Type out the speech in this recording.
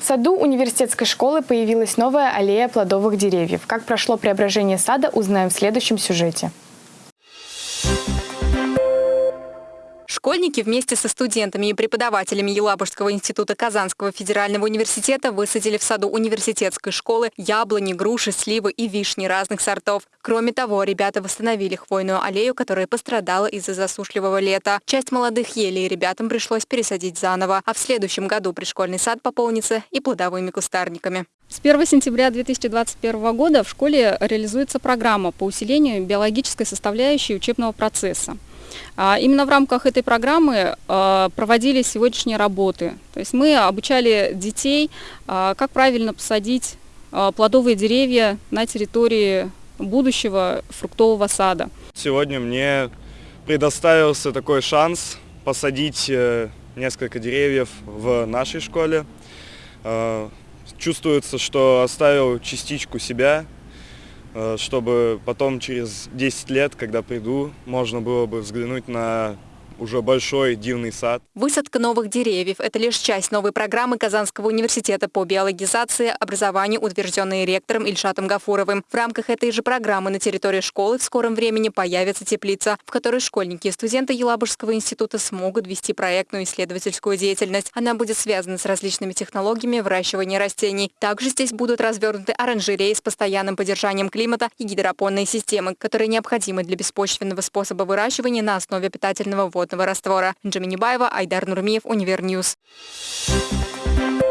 В саду университетской школы появилась новая аллея плодовых деревьев. Как прошло преображение сада, узнаем в следующем сюжете. Школьники вместе со студентами и преподавателями Елабужского института Казанского федерального университета высадили в саду университетской школы яблони, груши, сливы и вишни разных сортов. Кроме того, ребята восстановили хвойную аллею, которая пострадала из-за засушливого лета. Часть молодых елей ребятам пришлось пересадить заново, а в следующем году пришкольный сад пополнится и плодовыми кустарниками. С 1 сентября 2021 года в школе реализуется программа по усилению биологической составляющей учебного процесса. А, именно в рамках этой программы а, проводились сегодняшние работы. То есть мы обучали детей, а, как правильно посадить плодовые деревья на территории будущего фруктового сада. Сегодня мне предоставился такой шанс посадить э, несколько деревьев в нашей школе. Чувствуется, что оставил частичку себя чтобы потом через 10 лет, когда приду, можно было бы взглянуть на уже большой дивный сад. Высадка новых деревьев – это лишь часть новой программы Казанского университета по биологизации образования, утвержденной ректором Ильшатом Гафуровым. В рамках этой же программы на территории школы в скором времени появится теплица, в которой школьники и студенты Елабужского института смогут вести проектную исследовательскую деятельность. Она будет связана с различными технологиями выращивания растений. Также здесь будут развернуты оранжереи с постоянным поддержанием климата и гидропонные системы, которые необходимы для беспочвенного способа выращивания на основе питательного вода азотного раствора. Джаминибаева, Айдар Нурмиев, Универньюз. Thank.